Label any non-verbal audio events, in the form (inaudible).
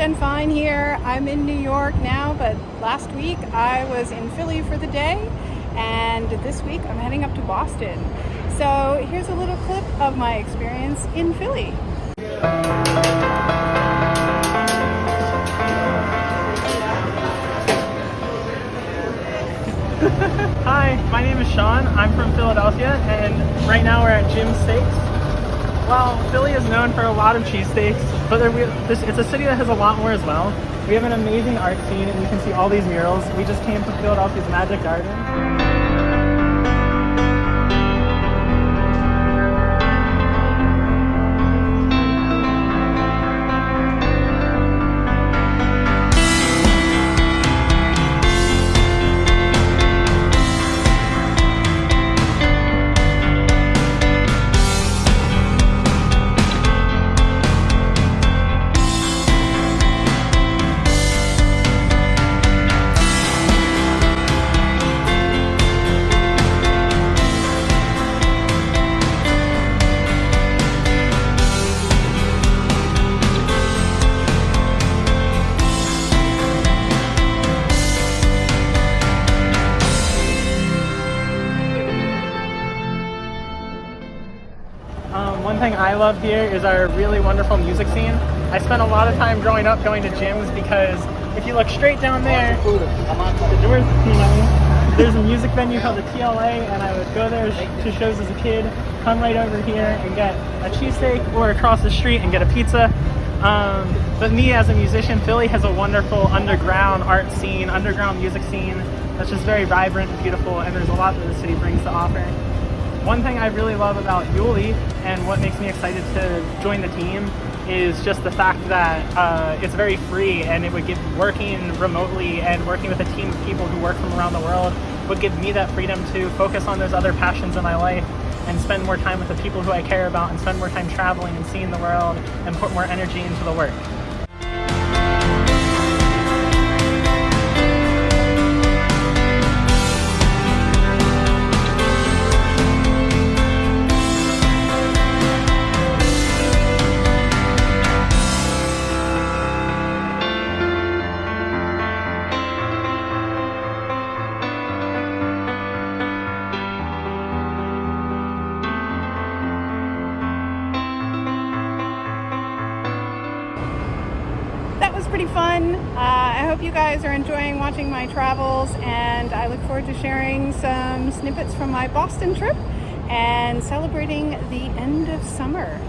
and fine here. I'm in New York now, but last week I was in Philly for the day, and this week I'm heading up to Boston. So here's a little clip of my experience in Philly. (laughs) Hi, my name is Sean. I'm from Philadelphia, and right now we're at Jim's Steaks. Well, Philly is known for a lot of cheesesteaks, but there, we, this, it's a city that has a lot more as well. We have an amazing art scene, and you can see all these murals. We just came to Philadelphia's Magic Garden. One thing I love here is our really wonderful music scene. I spent a lot of time growing up going to Jim's because if you look straight down there, there's a music venue called the TLA and I would go there to shows as a kid, come right over here and get a cheesesteak or across the street and get a pizza. Um, but me as a musician, Philly has a wonderful underground art scene, underground music scene that's just very vibrant and beautiful and there's a lot that the city brings to offer. One thing I really love about Yulee and what makes me excited to join the team is just the fact that uh, it's very free and it would give working remotely and working with a team of people who work from around the world would give me that freedom to focus on those other passions in my life and spend more time with the people who I care about and spend more time traveling and seeing the world and put more energy into the work. Pretty fun. Uh, I hope you guys are enjoying watching my travels and I look forward to sharing some snippets from my Boston trip and celebrating the end of summer.